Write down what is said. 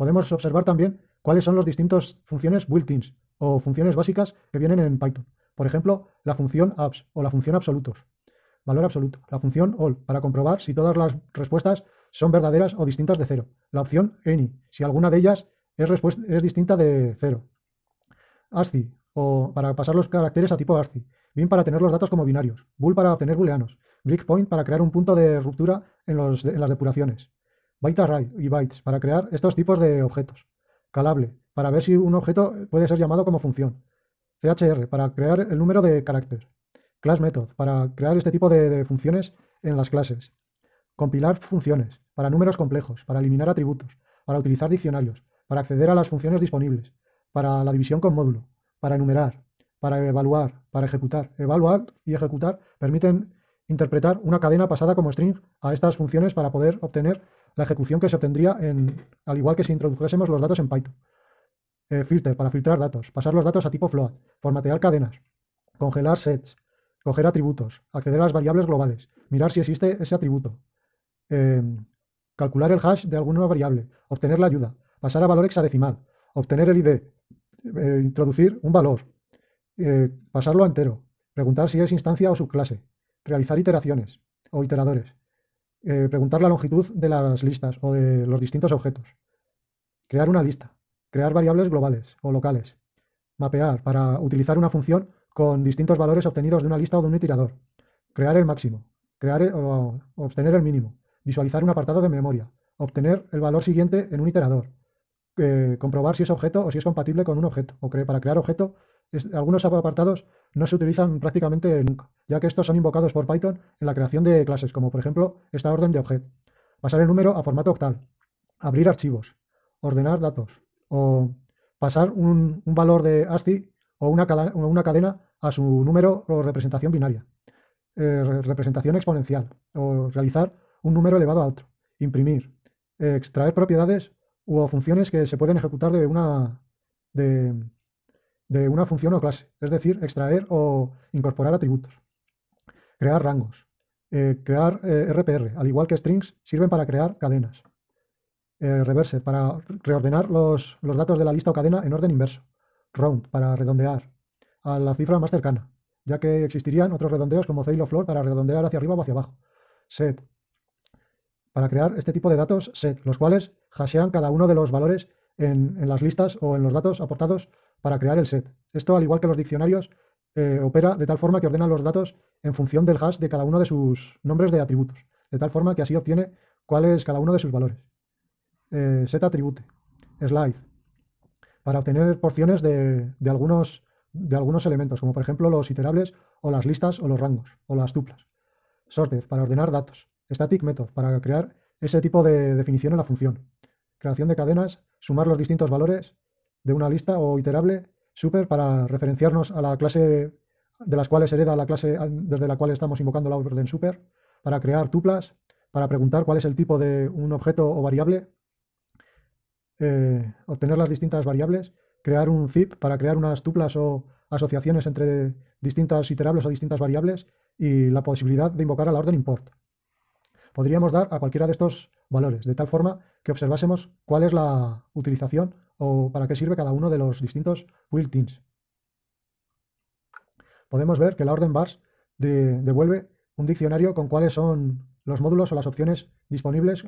Podemos observar también cuáles son las distintas funciones built-ins o funciones básicas que vienen en Python. Por ejemplo, la función abs o la función absolutos. Valor absoluto. La función all para comprobar si todas las respuestas son verdaderas o distintas de cero. La opción any, si alguna de ellas es, es distinta de cero. ASCII, o para pasar los caracteres a tipo ASCII. Bin para tener los datos como binarios. Bool para obtener booleanos. Breakpoint para crear un punto de ruptura en, en las depuraciones. Byte array y bytes para crear estos tipos de objetos. Calable para ver si un objeto puede ser llamado como función. CHR para crear el número de caracteres. Class method para crear este tipo de funciones en las clases. Compilar funciones para números complejos, para eliminar atributos, para utilizar diccionarios, para acceder a las funciones disponibles, para la división con módulo, para enumerar, para evaluar, para ejecutar. Evaluar y ejecutar permiten interpretar una cadena pasada como string a estas funciones para poder obtener la ejecución que se obtendría en, al igual que si introdujésemos los datos en Python. Eh, filter, para filtrar datos, pasar los datos a tipo float, formatear cadenas, congelar sets, coger atributos, acceder a las variables globales, mirar si existe ese atributo, em, calcular el hash de alguna variable, obtener la ayuda, pasar a valor hexadecimal, obtener el ID, eh, introducir un valor, eh, pasarlo a entero, preguntar si es instancia o subclase, realizar iteraciones o iteradores, eh, preguntar la longitud de las listas o de los distintos objetos, crear una lista, crear variables globales o locales, mapear para utilizar una función con distintos valores obtenidos de una lista o de un iterador, crear el máximo, crear o, obtener el mínimo, visualizar un apartado de memoria, obtener el valor siguiente en un iterador, eh, comprobar si es objeto o si es compatible con un objeto, o para crear objeto algunos apartados no se utilizan prácticamente nunca, ya que estos son invocados por Python en la creación de clases, como por ejemplo esta orden de objeto. Pasar el número a formato octal, abrir archivos, ordenar datos, o pasar un, valor de ASCII o una, cadena, a su número o representación binaria, eh, representación exponencial, o realizar un número elevado a otro, imprimir, extraer propiedades u funciones que se pueden ejecutar de una, de, una función o clase, es decir, extraer o incorporar atributos. Crear rangos. Eh, crear RPR, eh, al igual que strings, sirven para crear cadenas. Eh, reverse, para reordenar los, datos de la lista o cadena en orden inverso. Round, para redondear a la cifra más cercana, ya que existirían otros redondeos como Ceil o Floor para redondear hacia arriba o hacia abajo. Set, para crear este tipo de datos set, los cuales hashean cada uno de los valores en, las listas o en los datos aportados para crear el set. Esto, al igual que los diccionarios, eh, opera de tal forma que ordena los datos en función del hash de cada uno de sus nombres de atributos, de tal forma que así obtiene cuál es cada uno de sus valores. Eh, set atribute, slide, para obtener porciones de, algunos, de algunos elementos, como por ejemplo los iterables o las listas o los rangos o las tuplas. Sorted, para ordenar datos. Static method, para crear ese tipo de definición en la función. Creación de cadenas, sumar los distintos valores de una lista o iterable super para referenciarnos a la clase de las cuales hereda la clase desde la cual estamos invocando la orden super, para crear tuplas, para preguntar cuál es el tipo de un objeto o variable, eh, obtener las distintas variables, crear un zip para crear unas tuplas o asociaciones entre distintas iterables o distintas variables y la posibilidad de invocar a la orden import. Podríamos dar a cualquiera de estos valores, de tal forma que observásemos cuál es la utilización o para qué sirve cada uno de los distintos built-ins. Podemos ver que la orden bars devuelve un diccionario con cuáles son los módulos o las opciones disponibles